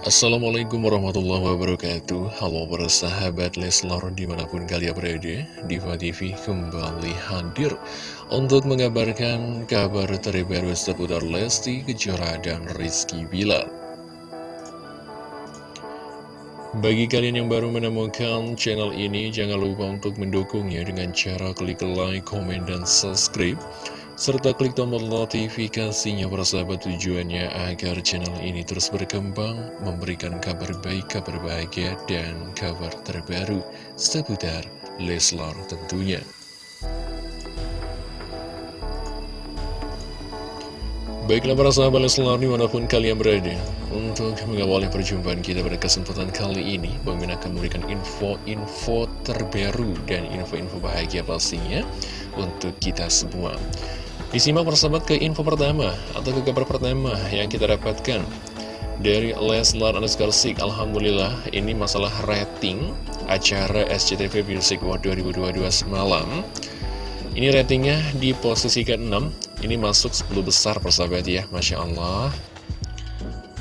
Assalamualaikum warahmatullahi wabarakatuh. Halo para sahabat Leslar di mana pun kalian berada Diva TV kembali hadir Untuk mengabarkan kabar terbaru seputar Lesti Kejora dan Rizky Bilar. Bagi kalian yang baru menemukan channel ini Jangan lupa untuk mendukungnya dengan cara klik like, komen, dan subscribe serta klik tombol notifikasinya persahabat tujuannya agar channel ini terus berkembang, memberikan kabar baik, kabar bahagia, dan kabar terbaru seputar Leslar tentunya. Baiklah para sahabat Leslar di mana pun kalian berada Untuk mengawali perjumpaan kita pada kesempatan kali ini Bang akan memberikan info-info terbaru dan info-info bahagia pastinya Untuk kita semua Disimak persahabat ke info pertama atau ke kabar pertama yang kita dapatkan. Dari Leslar underscore Sik Alhamdulillah ini masalah rating acara SCTV Music World 2022 semalam. Ini ratingnya di posisi ke-6 Ini masuk 10 besar persahabat ya Masya Allah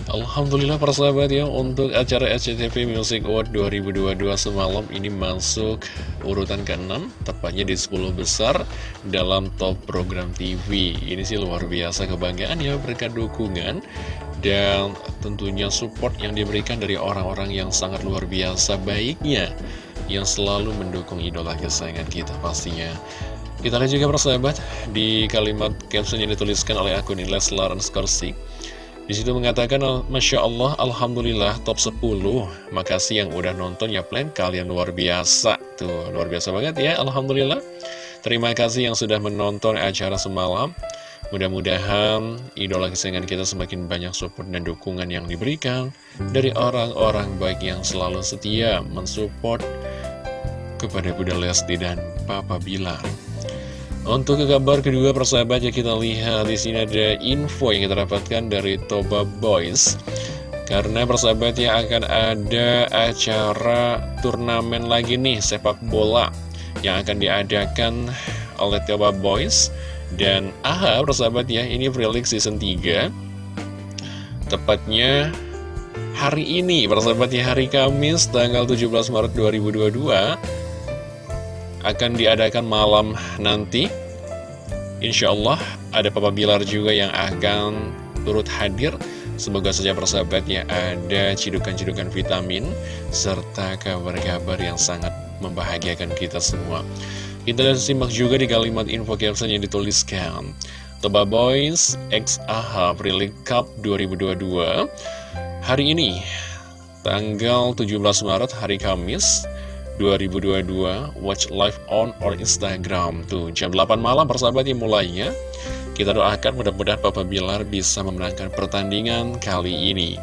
Alhamdulillah persahabat ya untuk acara SCTV Music Award 2022 semalam ini masuk urutan ke-6 tepatnya di 10 besar dalam top program TV ini sih luar biasa kebanggaan ya berkat dukungan dan tentunya support yang diberikan dari orang-orang yang sangat luar biasa baiknya yang selalu mendukung idola kesayangan kita pastinya. Kita lihat juga persahabat di kalimat caption yang dituliskan oleh akun Leslar underscore di situ mengatakan, Masya Allah, Alhamdulillah, top 10. Makasih yang udah nonton ya, plan kalian luar biasa. Tuh, luar biasa banget ya, Alhamdulillah. Terima kasih yang sudah menonton acara semalam. Mudah-mudahan idola kesayangan kita semakin banyak support dan dukungan yang diberikan dari orang-orang baik yang selalu setia mensupport kepada Bunda Lesti dan Papa Bilar. Untuk ke kabar kedua persahabat ya kita lihat di sini ada info yang kita dapatkan dari Toba Boys. Karena persahabat ya akan ada acara turnamen lagi nih sepak bola yang akan diadakan oleh Toba Boys. Dan AHA persahabat ya ini Freelink season 3 tepatnya hari ini persahabat ya hari Kamis tanggal 17 Maret 2022 akan diadakan malam nanti. Insya Allah ada Papa Bilar juga yang akan turut hadir. Semoga saja persahabatnya ada cidukan-cidukan vitamin Serta kabar-kabar yang sangat membahagiakan kita semua. Kita lihat simak juga di kalimat info caption yang dituliskan. Toba Boys X AHA Pre Cup 2022 Hari ini Tanggal 17 Maret hari Kamis 2022 Watch live on or Instagram. Tuh jam 8 malam persahabat yang mulainya. Kita doakan mudah-mudahan Papa Bilar bisa memenangkan pertandingan kali ini.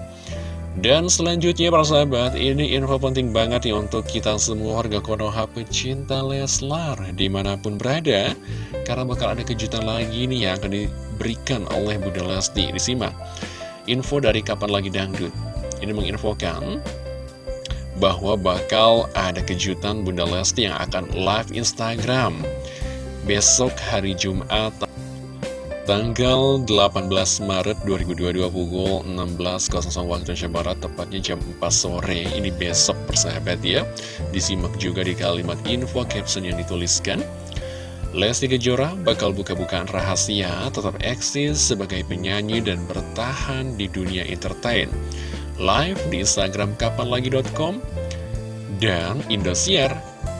Dan selanjutnya para sahabat, ini info penting banget nih untuk kita semua warga Konoha pecinta Leslar. Di mana pun berada Karena bakal ada kejutan lagi nih yang akan diberikan oleh Bunda Lesti. Disimak, info dari Kapan Lagi Dangdut. Ini menginfokan bahwa bakal ada kejutan Bunda Lesti yang akan live Instagram. Besok hari Jumat tanggal 18 Maret 2022 pukul 16.00 waktu Indonesia Barat tepatnya jam 4 sore. Ini besok persahabat ya. Disimak juga di kalimat info caption yang dituliskan. Lesti Kejora bakal buka-bukaan rahasia tetap eksis sebagai penyanyi dan bertahan di dunia entertain live di Instagram kapanlagi.com dan Indosiar.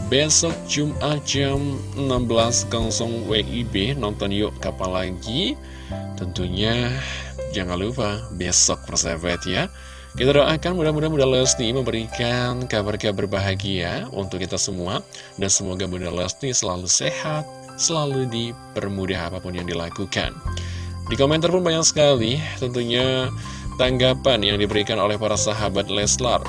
Besok Jumat jam 16.00 WIB nonton yuk kapan lagi. Tentunya jangan lupa besok persahabat ya. Kita doakan mudah-mudahan Bunda Lesti memberikan kabar-kabar bahagia untuk kita semua. Dan semoga Bunda Lesti selalu sehat selalu dipermudah apa pun yang dilakukan. Di komentar pun banyak sekali. Tentunya tanggapan yang diberikan oleh para sahabat Leslar.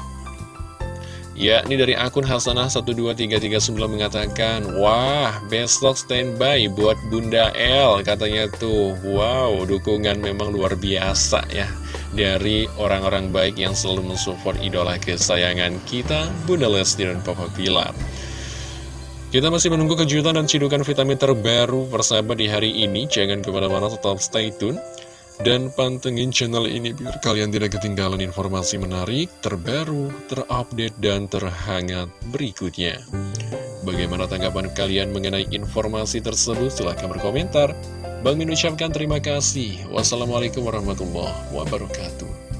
Ya, ini dari akun Hasanah12339 mengatakan, Wah, besok standby buat Bunda L, katanya tuh. Wow, dukungan memang luar biasa ya. Dari orang-orang baik yang selalu mensupport idola kesayangan kita, Bunda Lesti dan Papa Pilar. Kita masih menunggu kejutan dan cidukan vitamin terbaru persahabat di hari ini. Jangan ke mana-mana tetap stay tune. Dan pantengin channel ini biar kalian tidak ketinggalan informasi menarik, terbaru, terupdate, dan terhangat berikutnya. Bagaimana tanggapan kalian mengenai informasi tersebut? Silahkan berkomentar. Bang Min ucapkan terima kasih. Wassalamualaikum warahmatullahi wabarakatuh.